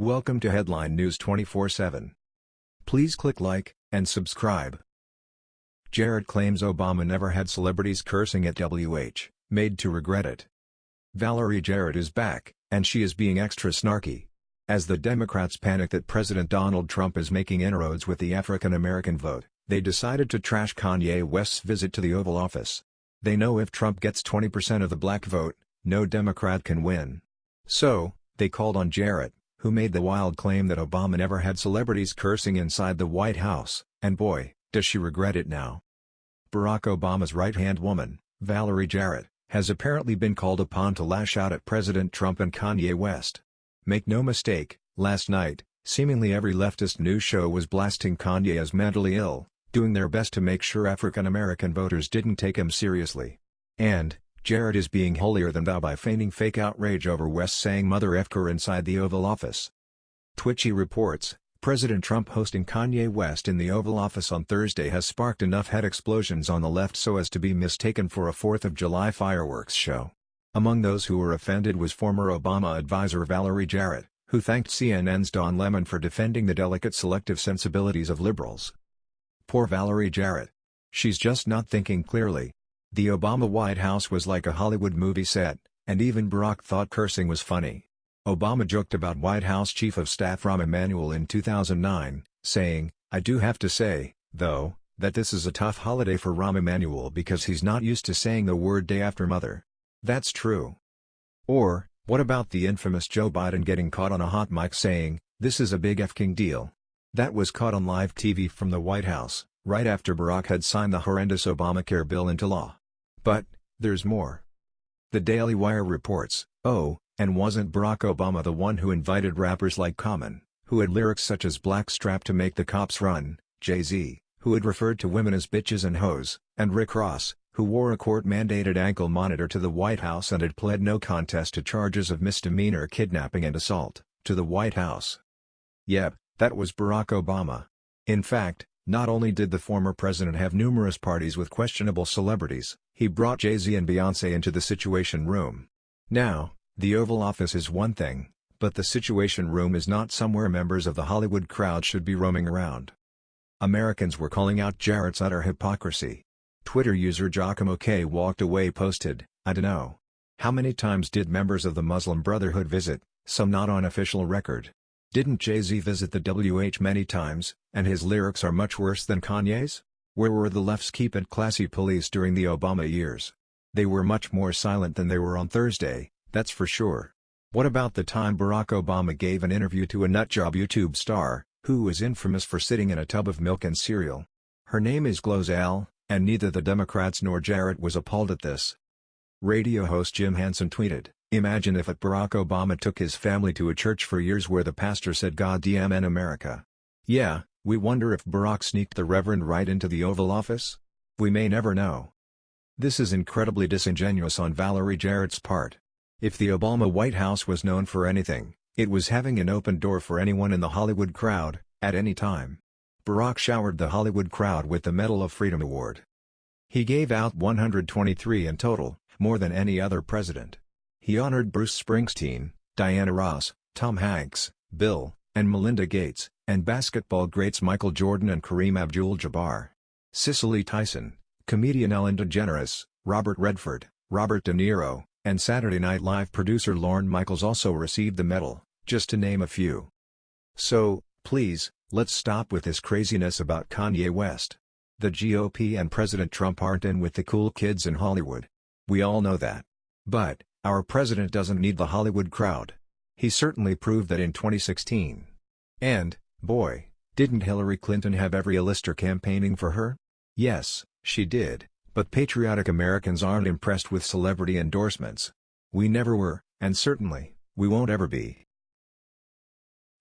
Welcome to Headline News 24/7. Please click like and subscribe. Jarrett claims Obama never had celebrities cursing at WH, made to regret it. Valerie Jarrett is back, and she is being extra snarky. As the Democrats panic that President Donald Trump is making inroads with the African American vote, they decided to trash Kanye West's visit to the Oval Office. They know if Trump gets 20% of the black vote, no Democrat can win. So, they called on Jarrett, who made the wild claim that Obama never had celebrities cursing inside the White House, and boy, does she regret it now. Barack Obama's right-hand woman, Valerie Jarrett, has apparently been called upon to lash out at President Trump and Kanye West. Make no mistake, last night, seemingly every leftist news show was blasting Kanye as mentally ill, doing their best to make sure African American voters didn't take him seriously. And, Jarrett is being holier than thou by feigning fake outrage over West saying mother efker inside the Oval Office. Twitchy reports, President Trump hosting Kanye West in the Oval Office on Thursday has sparked enough head explosions on the left so as to be mistaken for a 4th of July fireworks show. Among those who were offended was former Obama advisor Valerie Jarrett, who thanked CNN's Don Lemon for defending the delicate selective sensibilities of liberals. Poor Valerie Jarrett. She's just not thinking clearly. The Obama White House was like a Hollywood movie set, and even Barack thought cursing was funny. Obama joked about White House Chief of Staff Rahm Emanuel in 2009, saying, I do have to say, though, that this is a tough holiday for Rahm Emanuel because he's not used to saying the word day after mother. That's true. Or, what about the infamous Joe Biden getting caught on a hot mic saying, this is a big f***ing deal. That was caught on live TV from the White House, right after Barack had signed the horrendous Obamacare bill into law. But, there's more. The Daily Wire reports, oh, and wasn't Barack Obama the one who invited rappers like Common, who had lyrics such as Blackstrap to make the cops run, Jay-Z, who had referred to women as bitches and hoes, and Rick Ross, who wore a court-mandated ankle monitor to the White House and had pled no contest to charges of misdemeanor kidnapping and assault, to the White House. Yep, that was Barack Obama. In fact, not only did the former president have numerous parties with questionable celebrities, he brought Jay-Z and Beyoncé into the Situation Room. Now, the Oval Office is one thing, but the Situation Room is not somewhere members of the Hollywood crowd should be roaming around. Americans were calling out Jarrett's utter hypocrisy. Twitter user Giacomo K walked away posted, I dunno. How many times did members of the Muslim Brotherhood visit, some not on official record? Didn't Jay-Z visit the WH many times, and his lyrics are much worse than Kanye's? Where were the left's keep it classy police during the Obama years? They were much more silent than they were on Thursday, that's for sure. What about the time Barack Obama gave an interview to a nutjob YouTube star, who was infamous for sitting in a tub of milk and cereal? Her name is Glozell, and neither the Democrats nor Jarrett was appalled at this. Radio host Jim Hansen tweeted, Imagine if Barack Obama took his family to a church for years where the pastor said God damn in America. Yeah, we wonder if Barack sneaked the Reverend right into the Oval Office? We may never know. This is incredibly disingenuous on Valerie Jarrett's part. If the Obama White House was known for anything, it was having an open door for anyone in the Hollywood crowd, at any time. Barack showered the Hollywood crowd with the Medal of Freedom Award. He gave out 123 in total, more than any other president. He honored Bruce Springsteen, Diana Ross, Tom Hanks, Bill, and Melinda Gates, and basketball greats Michael Jordan and Kareem Abdul-Jabbar. Cicely Tyson, comedian Ellen DeGeneres, Robert Redford, Robert De Niro, and Saturday Night Live producer Lorne Michaels also received the medal, just to name a few. So, please, let's stop with this craziness about Kanye West. The GOP and President Trump aren't in with the cool kids in Hollywood. We all know that. But, our president doesn't need the Hollywood crowd. He certainly proved that in 2016. And, boy, didn't Hillary Clinton have every A-lister campaigning for her? Yes, she did. But patriotic Americans aren't impressed with celebrity endorsements. We never were, and certainly, we won't ever be.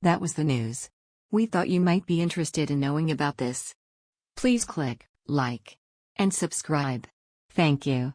That was the news. We thought you might be interested in knowing about this. Please click like and subscribe. Thank you.